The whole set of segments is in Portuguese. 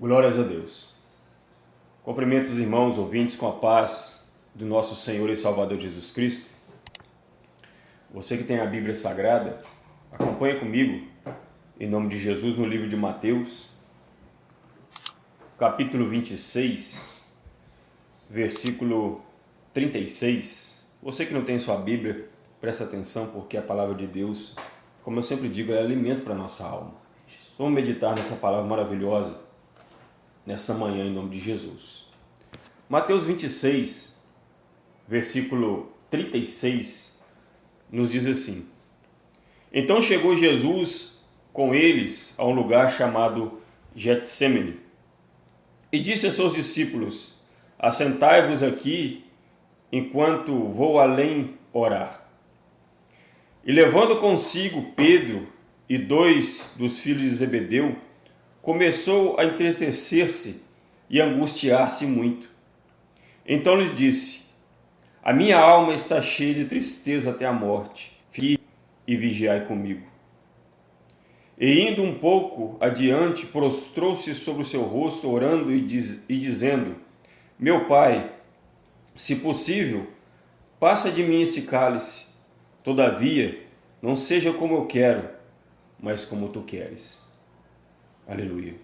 Glórias a Deus. Cumprimento os irmãos ouvintes com a paz do nosso Senhor e Salvador Jesus Cristo. Você que tem a Bíblia Sagrada, acompanhe comigo, em nome de Jesus, no livro de Mateus, capítulo 26, versículo 36. Você que não tem sua Bíblia, presta atenção, porque a palavra de Deus, como eu sempre digo, é alimento para a nossa alma. Vamos meditar nessa palavra maravilhosa nessa manhã em nome de Jesus. Mateus 26, versículo 36, nos diz assim: Então chegou Jesus com eles a um lugar chamado Getsemane e disse a seus discípulos: Assentai-vos aqui enquanto vou além orar. E levando consigo Pedro e dois dos filhos de Zebedeu, começou a entristecer-se e angustiar-se muito. Então lhe disse: A minha alma está cheia de tristeza até a morte. Fique e vigiai comigo. E indo um pouco adiante, prostrou-se sobre o seu rosto, orando e, diz, e dizendo: Meu pai, se possível, passa de mim esse cálice. Todavia, não seja como eu quero, mas como tu queres. Aleluia.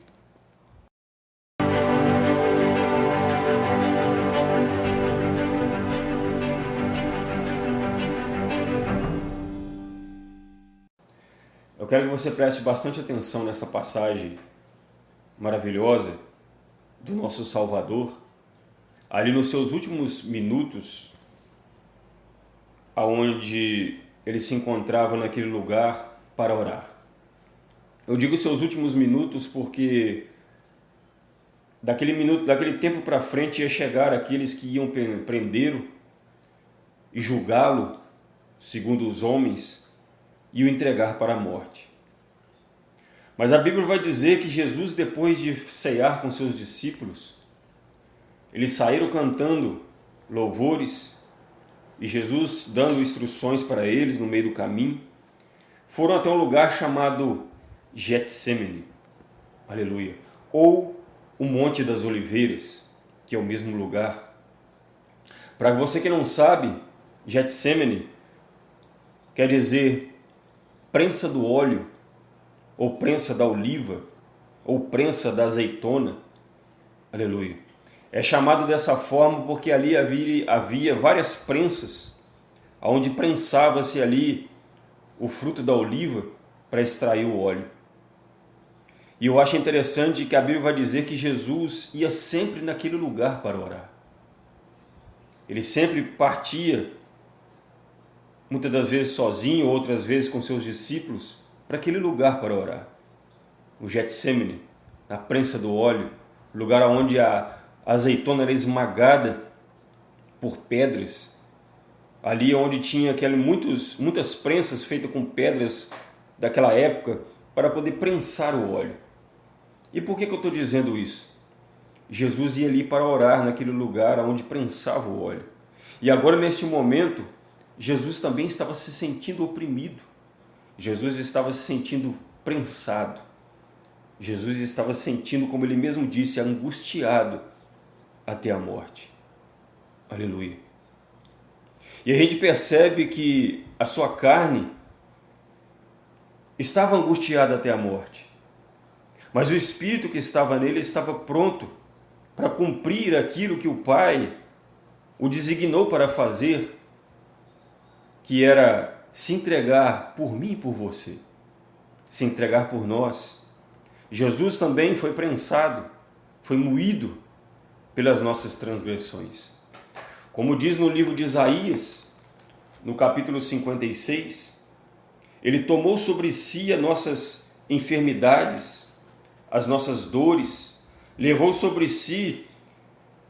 Eu quero que você preste bastante atenção nessa passagem maravilhosa do nosso Salvador, ali nos seus últimos minutos, aonde ele se encontrava naquele lugar para orar. Eu digo seus últimos minutos porque daquele minuto, daquele tempo para frente ia chegar aqueles que iam prendê-lo e julgá-lo, segundo os homens, e o entregar para a morte. Mas a Bíblia vai dizer que Jesus, depois de cear com seus discípulos, eles saíram cantando louvores e Jesus dando instruções para eles no meio do caminho, foram até um lugar chamado Getsemane, aleluia, ou o Monte das Oliveiras, que é o mesmo lugar. Para você que não sabe, Getsemane quer dizer prensa do óleo, ou prensa da oliva, ou prensa da azeitona, aleluia. É chamado dessa forma porque ali havia, havia várias prensas, onde prensava-se ali o fruto da oliva para extrair o óleo. E eu acho interessante que a Bíblia vai dizer que Jesus ia sempre naquele lugar para orar. Ele sempre partia, muitas das vezes sozinho, outras vezes com seus discípulos, para aquele lugar para orar. O Getsemane, a prensa do óleo, lugar onde a azeitona era esmagada por pedras. Ali onde tinha aquele, muitos, muitas prensas feitas com pedras daquela época para poder prensar o óleo. E por que, que eu estou dizendo isso? Jesus ia ali para orar naquele lugar onde prensava o óleo. E agora, neste momento, Jesus também estava se sentindo oprimido. Jesus estava se sentindo prensado. Jesus estava sentindo, como ele mesmo disse, angustiado até a morte. Aleluia. E a gente percebe que a sua carne estava angustiada até a morte. Mas o Espírito que estava nele estava pronto para cumprir aquilo que o Pai o designou para fazer, que era se entregar por mim e por você, se entregar por nós. Jesus também foi prensado, foi moído pelas nossas transgressões. Como diz no livro de Isaías, no capítulo 56, ele tomou sobre si as nossas enfermidades, as nossas dores, levou sobre si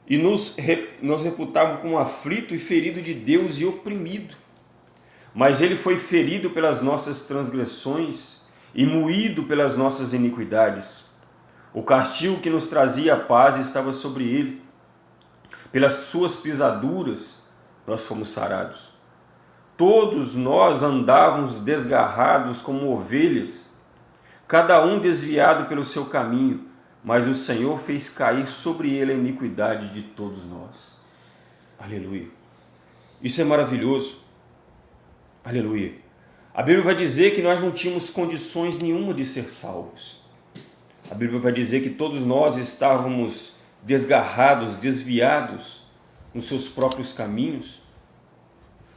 e nos, nos reputava como aflito e ferido de Deus e oprimido. Mas ele foi ferido pelas nossas transgressões e moído pelas nossas iniquidades. O castigo que nos trazia a paz estava sobre ele. Pelas suas pisaduras nós fomos sarados. Todos nós andávamos desgarrados como ovelhas, cada um desviado pelo seu caminho, mas o Senhor fez cair sobre ele a iniquidade de todos nós. Aleluia. Isso é maravilhoso. Aleluia. A Bíblia vai dizer que nós não tínhamos condições nenhuma de ser salvos. A Bíblia vai dizer que todos nós estávamos desgarrados, desviados nos seus próprios caminhos.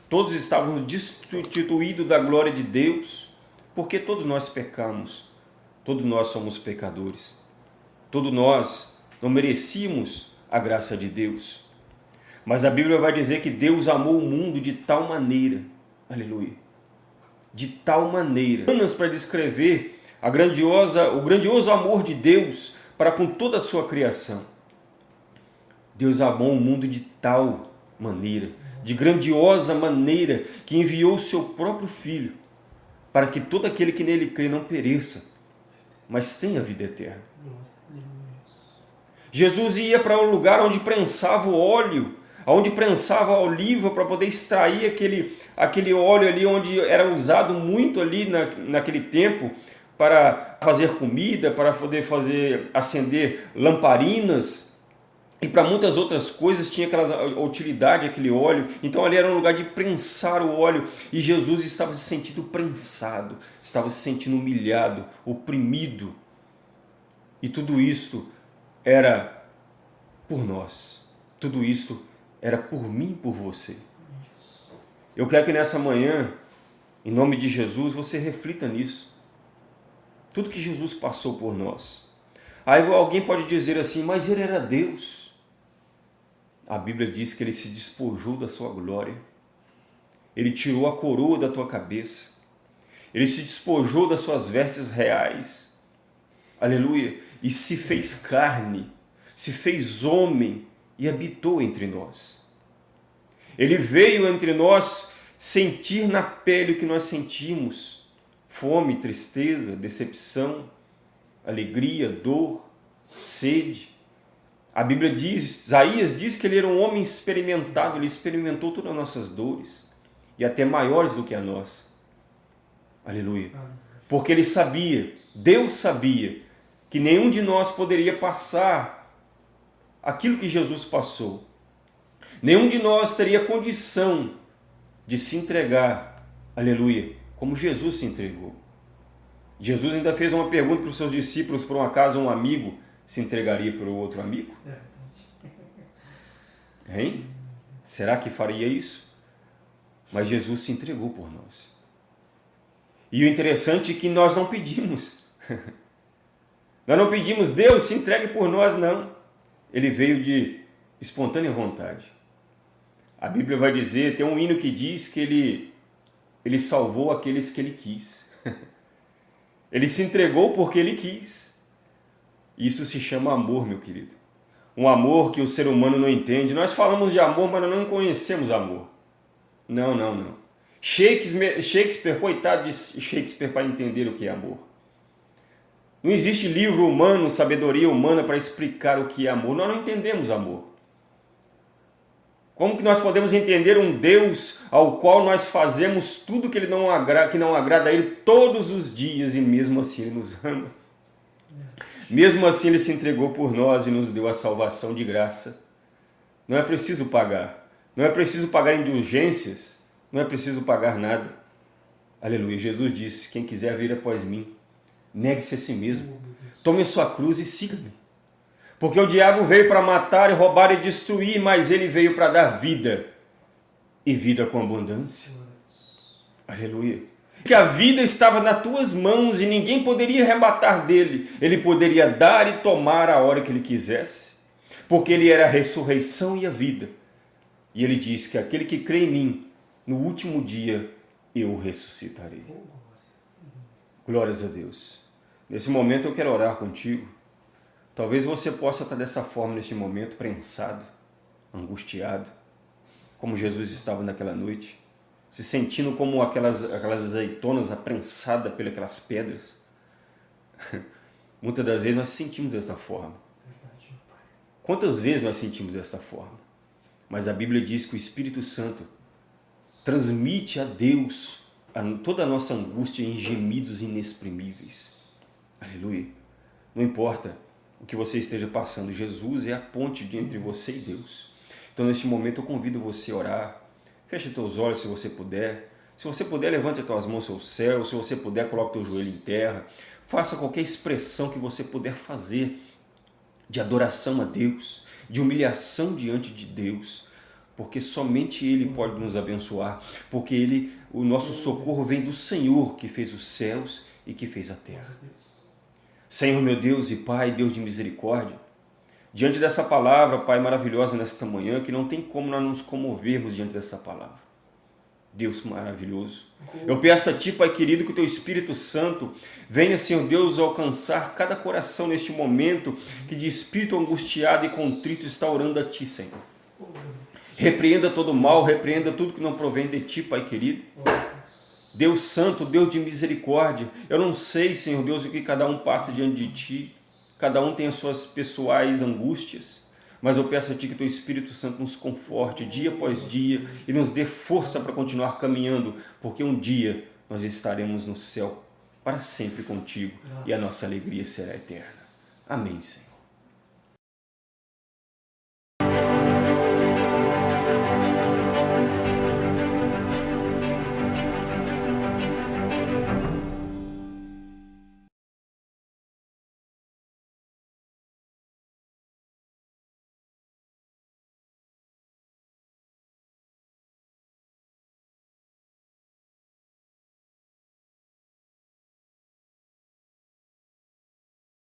Todos estávamos destituídos da glória de Deus, porque todos nós pecamos. Todos nós somos pecadores. Todos nós não merecíamos a graça de Deus. Mas a Bíblia vai dizer que Deus amou o mundo de tal maneira, aleluia, de tal maneira, apenas para descrever a grandiosa, o grandioso amor de Deus para com toda a sua criação. Deus amou o mundo de tal maneira, de grandiosa maneira, que enviou o seu próprio Filho, para que todo aquele que nele crê não pereça, mas tenha vida eterna. Jesus ia para um lugar onde prensava o óleo onde prensava a oliva para poder extrair aquele, aquele óleo ali onde era usado muito ali na, naquele tempo para fazer comida, para poder fazer acender lamparinas e para muitas outras coisas tinha aquela utilidade aquele óleo. Então ali era um lugar de prensar o óleo e Jesus estava se sentindo prensado, estava se sentindo humilhado, oprimido. E tudo isso era por nós. Tudo isso era por mim por você. Eu quero que nessa manhã, em nome de Jesus, você reflita nisso. Tudo que Jesus passou por nós. Aí alguém pode dizer assim, mas ele era Deus. A Bíblia diz que ele se despojou da sua glória. Ele tirou a coroa da tua cabeça. Ele se despojou das suas vestes reais. Aleluia. E se fez carne, se fez homem e habitou entre nós. Ele veio entre nós sentir na pele o que nós sentimos, fome, tristeza, decepção, alegria, dor, sede. A Bíblia diz, Isaías diz que ele era um homem experimentado, ele experimentou todas as nossas dores, e até maiores do que a nossa. Aleluia. Porque ele sabia, Deus sabia, que nenhum de nós poderia passar aquilo que Jesus passou. Nenhum de nós teria condição de se entregar, aleluia, como Jesus se entregou. Jesus ainda fez uma pergunta para os seus discípulos, por um acaso um amigo se entregaria para o outro amigo? Hein? Será que faria isso? Mas Jesus se entregou por nós. E o interessante é que nós não pedimos. nós não pedimos, Deus se entregue por nós, não ele veio de espontânea vontade. A Bíblia vai dizer, tem um hino que diz que ele, ele salvou aqueles que ele quis. Ele se entregou porque ele quis. Isso se chama amor, meu querido. Um amor que o ser humano não entende. Nós falamos de amor, mas não conhecemos amor. Não, não, não. Shakespeare, Shakespeare coitado de Shakespeare para entender o que é amor. Não existe livro humano, sabedoria humana para explicar o que é amor. Nós não entendemos amor. Como que nós podemos entender um Deus ao qual nós fazemos tudo que, ele não agrada, que não agrada a Ele todos os dias e mesmo assim Ele nos ama? Mesmo assim Ele se entregou por nós e nos deu a salvação de graça. Não é preciso pagar. Não é preciso pagar indulgências. Não é preciso pagar nada. Aleluia. Jesus disse, quem quiser vir após mim, Negue-se a si mesmo. Tome a sua cruz e siga-me. Porque o diabo veio para matar, roubar e destruir, mas ele veio para dar vida. E vida com abundância. Aleluia. Que a vida estava nas tuas mãos e ninguém poderia arrebatar dele. Ele poderia dar e tomar a hora que ele quisesse. Porque ele era a ressurreição e a vida. E ele diz que aquele que crê em mim, no último dia eu ressuscitarei. Glórias a Deus. Nesse momento eu quero orar contigo. Talvez você possa estar dessa forma neste momento, prensado, angustiado, como Jesus estava naquela noite, se sentindo como aquelas, aquelas azeitonas aprensadas pelas pedras. Muitas das vezes nós sentimos dessa forma. Quantas vezes nós sentimos dessa forma? Mas a Bíblia diz que o Espírito Santo transmite a Deus toda a nossa angústia em gemidos inexprimíveis. Aleluia. Não importa o que você esteja passando. Jesus é a ponte entre você e Deus. Então, neste momento, eu convido você a orar. Feche teus olhos se você puder. Se você puder, levante as tuas mãos ao céu. Se você puder, coloque teu joelho em terra. Faça qualquer expressão que você puder fazer de adoração a Deus, de humilhação diante de Deus, porque somente Ele pode nos abençoar, porque Ele, o nosso socorro vem do Senhor que fez os céus e que fez a terra. Senhor meu Deus e Pai, Deus de misericórdia, diante dessa palavra, Pai, maravilhosa nesta manhã, que não tem como nós nos comovermos diante dessa palavra. Deus maravilhoso. Eu peço a Ti, Pai querido, que o Teu Espírito Santo venha, Senhor Deus, alcançar cada coração neste momento que de espírito angustiado e contrito está orando a Ti, Senhor. Repreenda todo mal, repreenda tudo que não provém de Ti, Pai querido. Deus Santo, Deus de misericórdia, eu não sei, Senhor Deus, o que cada um passa diante de Ti. Cada um tem as suas pessoais angústias. Mas eu peço a Ti que Teu Espírito Santo nos conforte dia após dia e nos dê força para continuar caminhando, porque um dia nós estaremos no céu para sempre contigo e a nossa alegria será eterna. Amém, Senhor.